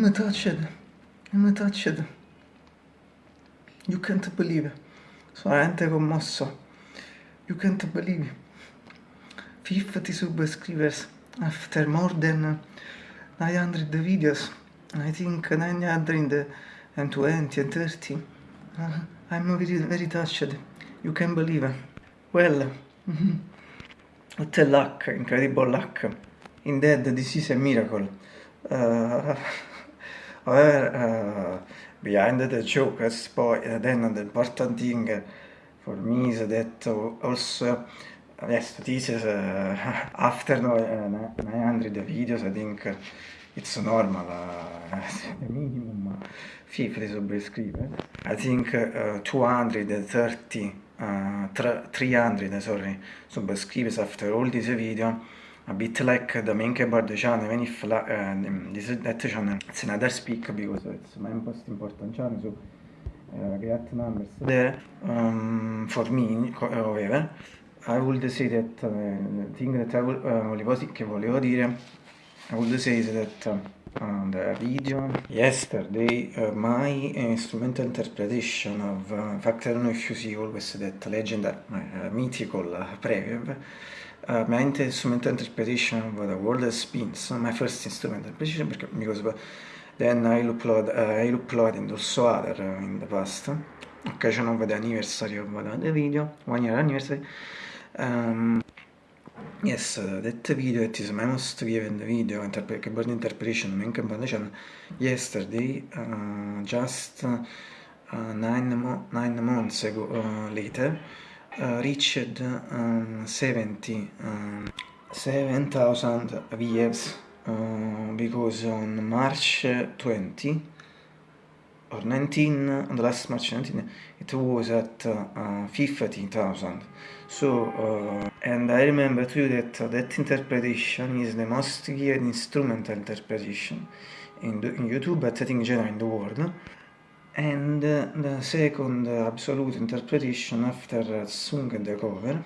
I'm touched. I'm touched. You can't believe. Sono veramente commosso. You can't believe. 50 subscribers after more than 900 videos. I think 920 and 30. Uh, I'm very, very touched. You can believe. Well, what a luck, incredible luck. Indeed, this is a miracle. Uh, however, uh, behind the joke, as point, then the important thing for me is that also yes, this is uh, after uh, 900 videos, I think it's normal, uh, minimum 50 subscribers. I think uh, 230, uh, 300 sorry, subscribers after all this video. A bit like the main keyboard channel, even if uh, this that channel it's another speak because it's my most important channel, so uh, great numbers there um, for me, however. I would say that uh, the thing that I will, uh, che volevo dire I would say that uh, the video yesterday uh, my instrumental interpretation of uh, in fact I don't know if you see always that legendary mythical uh, preview uh, my instrumental interpretation of the world spins my first instrumental interpretation because then I upload uh, I uploaded also other uh, in the past. Occasion of the anniversary of the video one year anniversary. Um, yes, uh, that video, it is my most given video, interpre keyboard interpretation, main composition, yesterday, uh, just uh, nine, mo nine months ago, uh, later, uh, reached um, 70, um, 7,000 views, uh, because on March 20, or 19, on the last March 19, it was at uh, 50,000. So, uh, and I remember too that uh, that interpretation is the most geared instrumental interpretation in, the, in YouTube, but I think in general in the world. And the second absolute interpretation after Sung the cover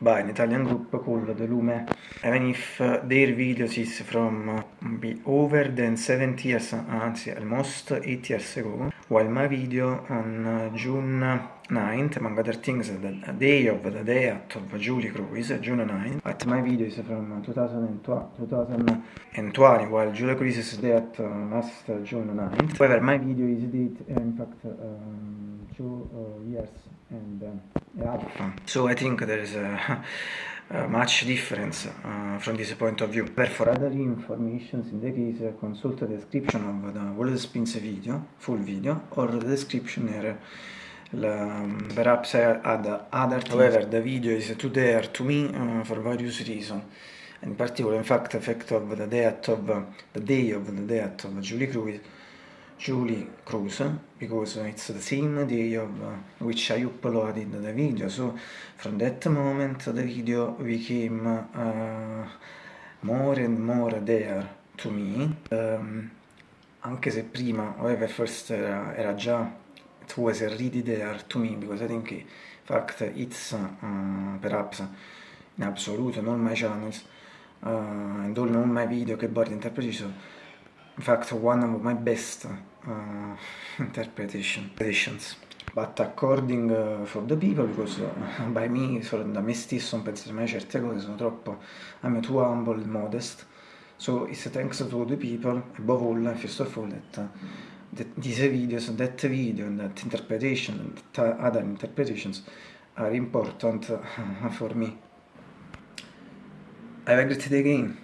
by an Italian group called The Lume. Even if uh, their videos is from uh, over than 70 years, anzi almost 8 years ago, while my video on uh, June 9th, among other things, the day of the death of Julie Cruise, June 9th, but my video is from 2020, while Julie Cruise's death uh, last June 9th. However, my video is date, in fact, um, two uh, years and uh, alpha. So I think there is a, a much difference uh, from this point of view. For other information, in the case, uh, consult the description of the World Spins video, full video, or the description here. Um, perhaps I add other things. However, the video is too there to me uh, for various reasons. In particular, in fact, the fact of the death of the day of the death of Julie Cruise Julie Cruz because it's the same day of uh, which I uploaded the video so from that moment the video became uh, more and more there to me um, anche se prima however first era, era già it was already there to me because I think in fact it's uh, perhaps in absolute on all my channels uh, and all my video che board interpretation in fact one of my best uh, interpretations. But according uh, for the people because uh, by me da me stesso non penso mai certe cose sono troppo I'm too humble and modest. So it's thanks to the people above all first of all that, uh, these videos that video and that interpretation and that other interpretations are important for me. A great day again